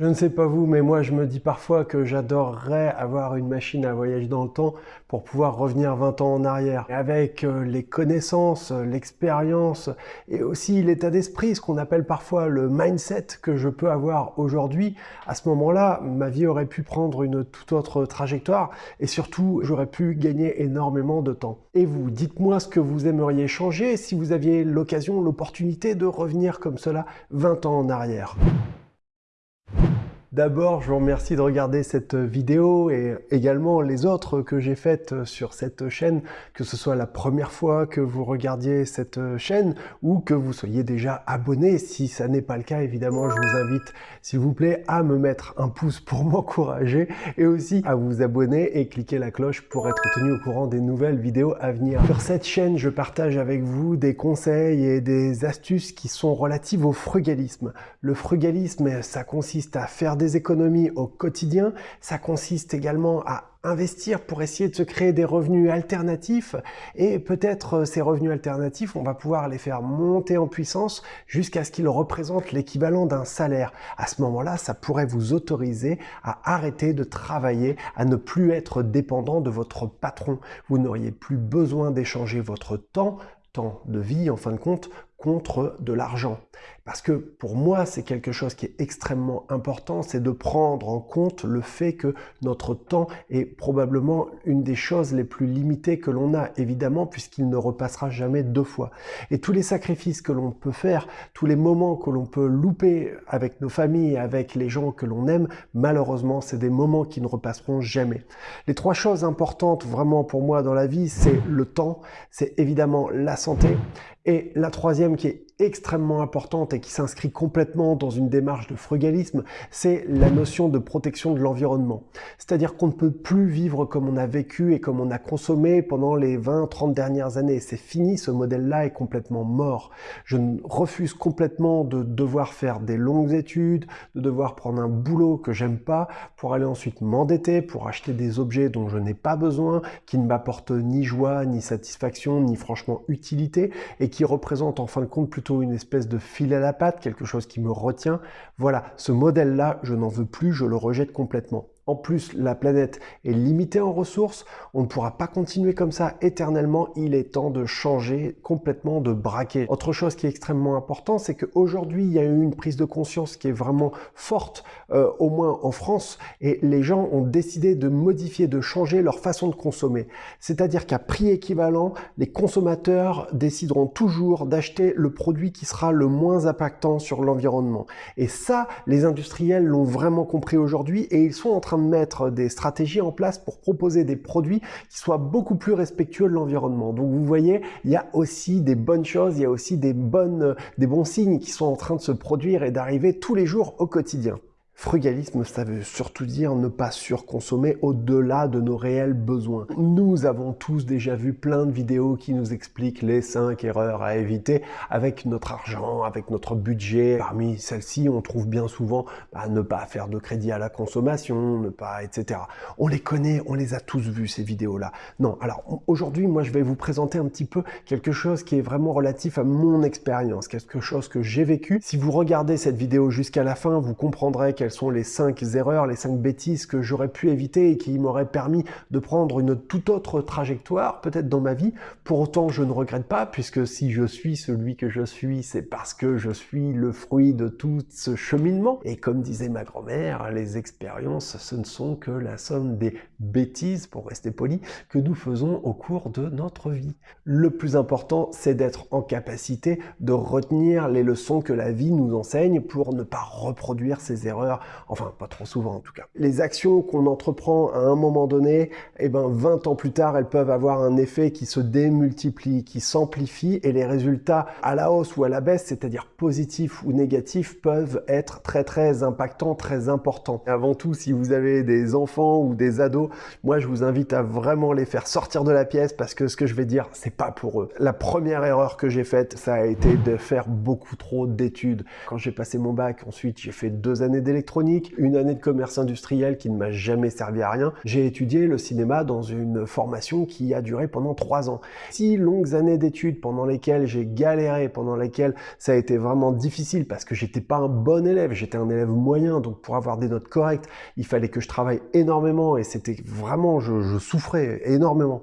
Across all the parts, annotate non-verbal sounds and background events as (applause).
Je ne sais pas vous, mais moi je me dis parfois que j'adorerais avoir une machine à voyager dans le temps pour pouvoir revenir 20 ans en arrière. Avec euh, les connaissances, l'expérience et aussi l'état d'esprit, ce qu'on appelle parfois le mindset que je peux avoir aujourd'hui, à ce moment-là, ma vie aurait pu prendre une toute autre trajectoire et surtout j'aurais pu gagner énormément de temps. Et vous, dites-moi ce que vous aimeriez changer si vous aviez l'occasion, l'opportunité de revenir comme cela 20 ans en arrière. D'abord, je vous remercie de regarder cette vidéo et également les autres que j'ai faites sur cette chaîne, que ce soit la première fois que vous regardiez cette chaîne ou que vous soyez déjà abonné. Si ça n'est pas le cas, évidemment, je vous invite, s'il vous plaît, à me mettre un pouce pour (laughs) m'encourager et aussi à vous abonner et cliquer la cloche pour être tenu au courant des nouvelles vidéos à venir. Sur cette chaîne, je partage avec vous des conseils et des astuces qui sont relatives au frugalisme. Le frugalisme, ça consiste à faire des économies au quotidien, ça consiste également à investir pour essayer de se créer des revenus alternatifs et peut-être euh, ces revenus alternatifs, on va pouvoir les faire monter en puissance jusqu'à ce qu'ils représentent l'équivalent d'un salaire. À ce moment-là, ça pourrait vous autoriser à arrêter de travailler, à ne plus être dépendant de votre patron. Vous n'auriez plus besoin d'échanger votre temps temps de vie en fin de compte contre de l'argent. Parce que pour moi, c'est quelque chose qui est extrêmement important, c'est de prendre en compte le fait que notre temps est probablement une des choses les plus limitées que l'on a, évidemment, puisqu'il ne repassera jamais deux fois. Et tous les sacrifices que l'on peut faire, tous les moments que l'on peut louper avec nos familles, avec les gens que l'on aime, malheureusement, c'est des moments qui ne repasseront jamais. Les trois choses importantes vraiment pour moi dans la vie, c'est le temps, c'est évidemment la santé, et la troisième qui est extrêmement importante et qui s'inscrit complètement dans une démarche de frugalisme, c'est la notion de protection de l'environnement. C'est-à-dire qu'on ne peut plus vivre comme on a vécu et comme on a consommé pendant les 20-30 dernières années. C'est fini, ce modèle-là est complètement mort. Je refuse complètement de devoir faire des longues études, de devoir prendre un boulot que j'aime pas pour aller ensuite m'endetter, pour acheter des objets dont je n'ai pas besoin, qui ne m'apportent ni joie, ni satisfaction, ni franchement utilité, et qui représentent en fin de compte plutôt une espèce de fil à la patte, quelque chose qui me retient. Voilà, ce modèle-là, je n'en veux plus, je le rejette complètement. En plus, la planète est limitée en ressources, on ne pourra pas continuer comme ça éternellement, il est temps de changer complètement, de braquer. Autre chose qui est extrêmement important, c'est qu'aujourd'hui, il y a eu une prise de conscience qui est vraiment forte, euh, au moins en France, et les gens ont décidé de modifier, de changer leur façon de consommer. C'est-à-dire qu'à prix équivalent, les consommateurs décideront toujours d'acheter le produit qui sera le moins impactant sur l'environnement. Et ça, les industriels l'ont vraiment compris aujourd'hui, et ils sont en train mettre des stratégies en place pour proposer des produits qui soient beaucoup plus respectueux de l'environnement. Donc vous voyez, il y a aussi des bonnes choses, il y a aussi des, bonnes, des bons signes qui sont en train de se produire et d'arriver tous les jours au quotidien. Frugalisme, ça veut surtout dire ne pas surconsommer au-delà de nos réels besoins. Nous avons tous déjà vu plein de vidéos qui nous expliquent les 5 erreurs à éviter avec notre argent, avec notre budget. Parmi celles-ci, on trouve bien souvent bah, ne pas faire de crédit à la consommation, ne pas, etc. On les connaît, on les a tous vus ces vidéos-là. Non, alors aujourd'hui, moi je vais vous présenter un petit peu quelque chose qui est vraiment relatif à mon expérience, quelque chose que j'ai vécu. Si vous regardez cette vidéo jusqu'à la fin, vous comprendrez qu'elle sont les cinq erreurs, les cinq bêtises que j'aurais pu éviter et qui m'auraient permis de prendre une toute autre trajectoire, peut-être dans ma vie. Pour autant, je ne regrette pas, puisque si je suis celui que je suis, c'est parce que je suis le fruit de tout ce cheminement. Et comme disait ma grand-mère, les expériences, ce ne sont que la somme des bêtises, pour rester poli, que nous faisons au cours de notre vie. Le plus important, c'est d'être en capacité de retenir les leçons que la vie nous enseigne pour ne pas reproduire ces erreurs enfin pas trop souvent en tout cas. Les actions qu'on entreprend à un moment donné, eh ben 20 ans plus tard, elles peuvent avoir un effet qui se démultiplie, qui s'amplifie et les résultats à la hausse ou à la baisse, c'est-à-dire positifs ou négatifs, peuvent être très très impactants, très importants. avant tout, si vous avez des enfants ou des ados, moi je vous invite à vraiment les faire sortir de la pièce parce que ce que je vais dire, c'est pas pour eux. La première erreur que j'ai faite, ça a été de faire beaucoup trop d'études. Quand j'ai passé mon bac, ensuite j'ai fait deux années d'électricité une année de commerce industriel qui ne m'a jamais servi à rien. J'ai étudié le cinéma dans une formation qui a duré pendant trois ans. Six longues années d'études pendant lesquelles j'ai galéré, pendant lesquelles ça a été vraiment difficile parce que j'étais pas un bon élève, j'étais un élève moyen, donc pour avoir des notes correctes, il fallait que je travaille énormément et c'était vraiment, je souffrais énormément.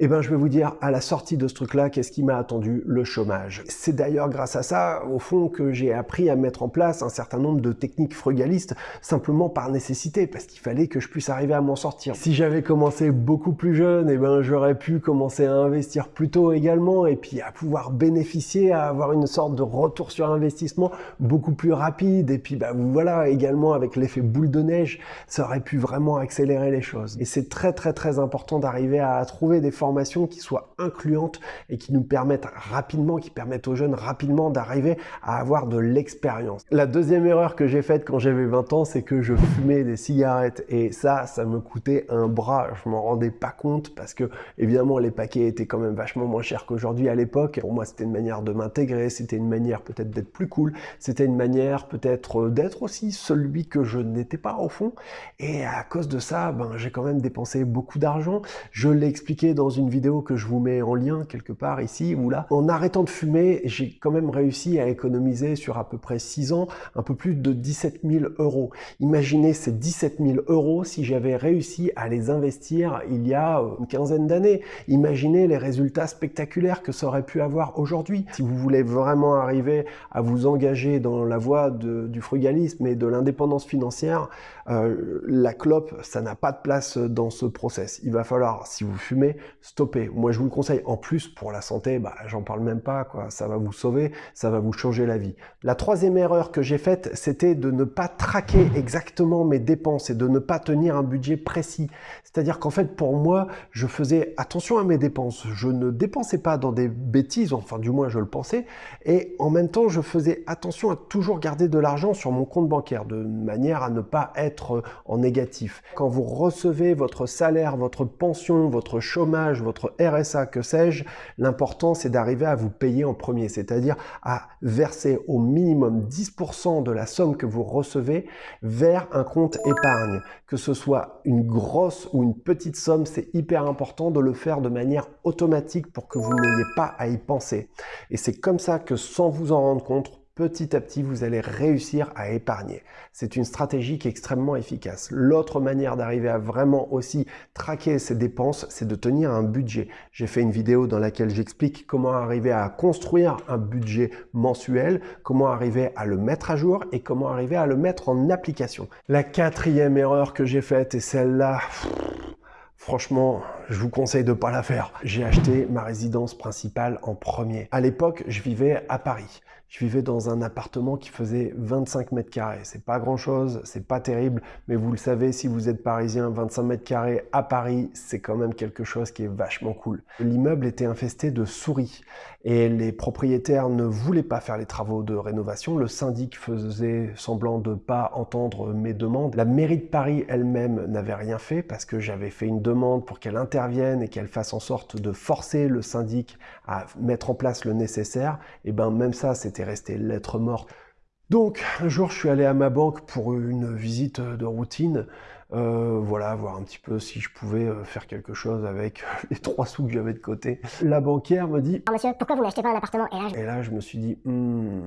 Eh ben, je vais vous dire, à la sortie de ce truc-là, qu'est-ce qui m'a attendu Le chômage. C'est d'ailleurs grâce à ça, au fond, que j'ai appris à mettre en place un certain nombre de techniques frugalistes, simplement par nécessité, parce qu'il fallait que je puisse arriver à m'en sortir. Si j'avais commencé beaucoup plus jeune, eh ben, j'aurais pu commencer à investir plus tôt également, et puis à pouvoir bénéficier, à avoir une sorte de retour sur investissement beaucoup plus rapide, et puis bah, voilà, également avec l'effet boule de neige, ça aurait pu vraiment accélérer les choses. Et c'est très très très important d'arriver à trouver des formes qui soient incluantes et qui nous permettent rapidement, qui permettent aux jeunes rapidement d'arriver à avoir de l'expérience. La deuxième erreur que j'ai faite quand j'avais 20 ans, c'est que je fumais des cigarettes et ça, ça me coûtait un bras. Je m'en rendais pas compte parce que évidemment les paquets étaient quand même vachement moins chers qu'aujourd'hui à l'époque. Pour moi, c'était une manière de m'intégrer, c'était une manière peut-être d'être plus cool, c'était une manière peut-être d'être aussi celui que je n'étais pas au fond. Et à cause de ça, ben, j'ai quand même dépensé beaucoup d'argent. Je l'ai expliqué dans une une vidéo que je vous mets en lien quelque part ici ou là. En arrêtant de fumer, j'ai quand même réussi à économiser sur à peu près 6 ans un peu plus de 17 000 euros. Imaginez ces 17 000 euros si j'avais réussi à les investir il y a une quinzaine d'années. Imaginez les résultats spectaculaires que ça aurait pu avoir aujourd'hui. Si vous voulez vraiment arriver à vous engager dans la voie du frugalisme et de l'indépendance financière, euh, la clope, ça n'a pas de place dans ce process. Il va falloir, si vous fumez, stopper. Moi, je vous le conseille. En plus, pour la santé, bah, j'en parle même pas. Ça va vous sauver, ça va vous changer la vie. La troisième erreur que j'ai faite, c'était de ne pas traquer exactement mes dépenses et de ne pas tenir un budget précis. C'est-à-dire qu'en fait, pour moi, je faisais attention à mes dépenses. Je ne dépensais pas dans des bêtises, enfin du moins je le pensais, et en même temps, je faisais attention à toujours garder de l'argent sur mon compte bancaire, de manière à ne pas être en négatif. Quand vous recevez votre salaire, votre pension, votre chômage, votre RSA, que sais-je, l'important c'est d'arriver à vous payer en premier, c'est-à-dire à verser au minimum 10% de la somme que vous recevez vers un compte épargne. Que ce soit une grosse ou une petite somme, c'est hyper important de le faire de manière automatique pour que vous n'ayez pas à y penser. Et c'est comme ça que sans vous en rendre compte, petit à petit, vous allez réussir à épargner. C'est une stratégie qui est extrêmement efficace. L'autre manière d'arriver à vraiment aussi traquer ses dépenses, c'est de tenir un budget. J'ai fait une vidéo dans laquelle j'explique comment arriver à construire un budget mensuel, comment arriver à le mettre à jour et comment arriver à le mettre en application. La quatrième erreur que j'ai faite, et celle-là, Franchement, je vous conseille de pas la faire. J'ai acheté ma résidence principale en premier. À l'époque, je vivais à Paris. Je vivais dans un appartement qui faisait 25 mètres carrés. C'est pas grand chose, c'est pas terrible, mais vous le savez, si vous êtes parisien, 25 mètres carrés à Paris, c'est quand même quelque chose qui est vachement cool. L'immeuble était infesté de souris et les propriétaires ne voulaient pas faire les travaux de rénovation. Le syndic faisait semblant de pas entendre mes demandes. La mairie de Paris elle-même n'avait rien fait parce que j'avais fait une demande pour qu'elle intervienne et qu'elle fasse en sorte de forcer le syndic à mettre en place le nécessaire. Et ben même ça, c'était resté lettre morte. Donc, un jour, je suis allé à ma banque pour une visite de routine. Euh, voilà, voir un petit peu si je pouvais euh, faire quelque chose avec (laughs) les trois sous que j'avais de côté. La banquière me dit « Monsieur, pourquoi vous n'achetez pas un appartement ?» et là, je... et là, je me suis dit hmm,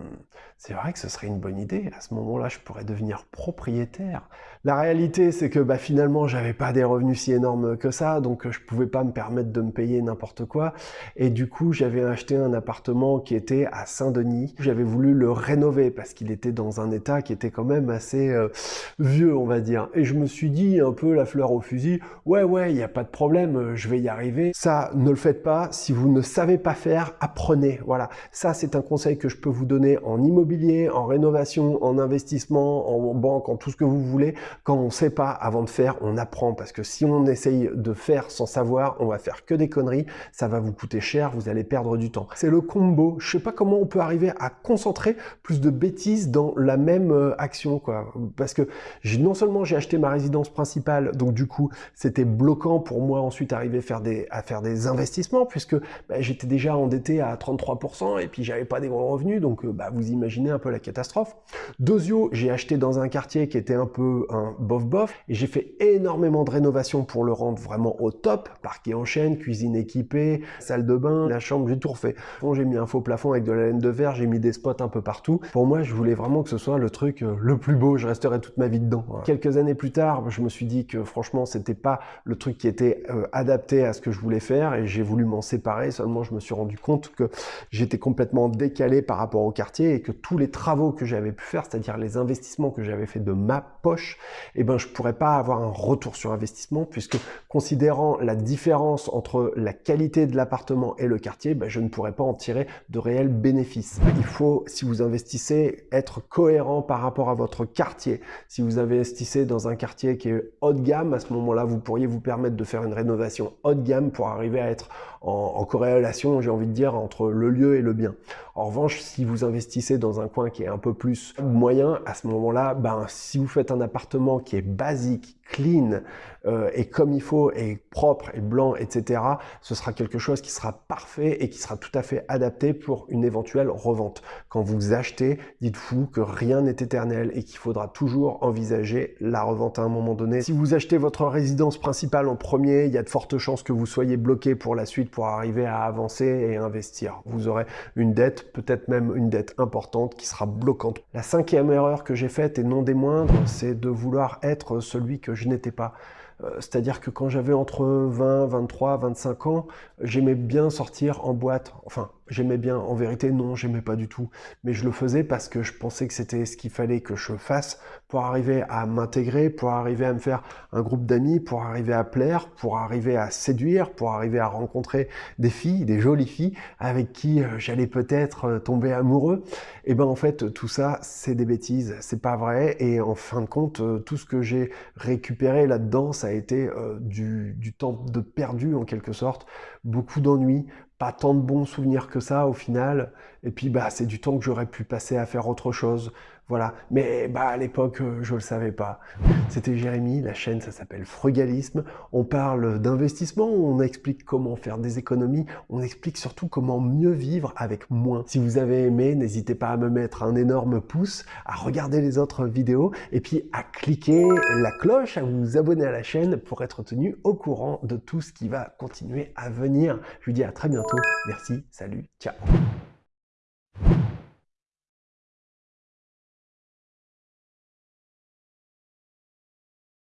c'est vrai que ce serait une bonne idée. À ce moment-là, je pourrais devenir propriétaire. » La réalité, c'est que bah, finalement, j'avais pas des revenus si énormes que ça, donc je pouvais pas me permettre de me payer n'importe quoi. Et du coup, j'avais acheté un appartement qui était à Saint-Denis. J'avais voulu le rénover parce qu'il était dans un état qui était quand même assez euh, vieux, on va dire. Et je me suis dit un peu la fleur au fusil, ouais ouais, il n'y a pas de problème, euh, je vais y arriver. Ça, ne le faites pas. Si vous ne savez pas faire, apprenez. Voilà, ça c'est un conseil que je peux vous donner en immobilier, en rénovation, en investissement, en banque, en tout ce que vous voulez. Quand on ne sait pas avant de faire, on apprend parce que si on essaye de faire sans savoir, on va faire que des conneries, ça va vous coûter cher, vous allez perdre du temps. C'est le combo. Je sais pas comment on peut arriver à concentrer plus de bêtises dans la même euh, action, quoi. Parce que non seulement j'ai acheté ma résidence résidence principale, donc du coup, c'était bloquant pour moi ensuite arriver à faire des investissements, puisque bah, j'étais déjà endetté à 33%, et puis j'avais pas des gros revenus, donc euh, bah, vous imaginez un peu la catastrophe. Dosio, j'ai acheté dans un quartier qui était un peu un bof-bof, et j'ai fait énormément de rénovations pour le rendre vraiment au top, parquet en chaîne, cuisine équipée, salle de bain, la chambre, j'ai tout refait. J'ai mis un faux plafond avec de la laine de verre, j'ai mis des spots un peu partout. Pour moi, je voulais vraiment que ce soit le truc euh, le plus beau, je resterai toute ma vie dedans. Quelques années plus tard, je me suis dit que franchement, c'était pas le truc qui était euh, adapté à ce que je voulais faire et j'ai voulu m'en séparer. Seulement, je me suis rendu compte que j'étais complètement décalé par rapport au quartier et que tous les travaux que j'avais pu faire, c'est-à-dire les investissements que j'avais fait de ma poche, eh ben, je pourrais pas avoir un retour sur investissement puisque considérant la différence entre la qualité de l'appartement et le quartier, ben, je ne pourrais pas en tirer de réels bénéfices. Il faut, si vous investissez, être cohérent par rapport à votre quartier. Si vous investissez dans un quartier qui est haut de gamme, à ce moment-là, vous pourriez vous permettre de faire une rénovation haut de gamme pour arriver à être en, corrélation, j'ai envie de dire, entre le lieu et le bien. En revanche, si vous investissez dans un coin qui est un peu plus moyen, à ce moment-là, ben, si vous faites un appartement qui est basique, clean euh, et comme il faut et propre et blanc, etc., ce sera quelque chose qui sera parfait et qui sera tout à fait adapté pour une éventuelle revente. Quand vous achetez, dites-vous que rien n'est éternel et qu'il faudra toujours envisager la revente à un moment donné. Si vous achetez votre résidence principale en premier, il y a de fortes chances que vous soyez bloqué pour la suite pour arriver à avancer et investir. Vous aurez une dette, peut-être même une dette importante qui sera bloquante. La cinquième erreur que j'ai faite et non des moindres, c'est de vouloir être celui que je n'étais pas. Euh, c'est-à-dire que quand j'avais entre 20, 23, 25 ans, j'aimais bien sortir en boîte. Enfin, j'aimais bien. En vérité, non, j'aimais pas du tout. Mais je le faisais parce que je pensais que c'était ce qu'il fallait que je fasse pour arriver à m'intégrer, pour arriver à me faire un groupe d'amis, pour arriver à plaire, pour arriver à séduire, pour arriver à rencontrer des filles, des jolies filles avec qui euh, j'allais peut-être euh, tomber amoureux. Et ben en fait, tout ça, c'est des bêtises. C'est pas vrai. Et en fin de compte, tout ce que j'ai récupéré là-dedans, ça a été euh, du, du, temps de perdu en quelque sorte, beaucoup d'ennuis, pas tant de bons souvenirs que ça au final, et puis bah c'est du temps que j'aurais pu passer à faire autre chose, voilà. Mais bah, à l'époque, euh, je ne le savais pas. C'était Jérémy, la chaîne, ça s'appelle Frugalisme. On parle d'investissement, on explique comment faire des économies, on explique surtout comment mieux vivre avec moins. Si vous avez aimé, n'hésitez pas à me mettre un énorme pouce, à regarder les autres vidéos, et puis à cliquer la cloche, à vous abonner à la chaîne pour être tenu au courant de tout ce qui va continuer à venir. Je vous dis à très bientôt. Merci, salut, ciao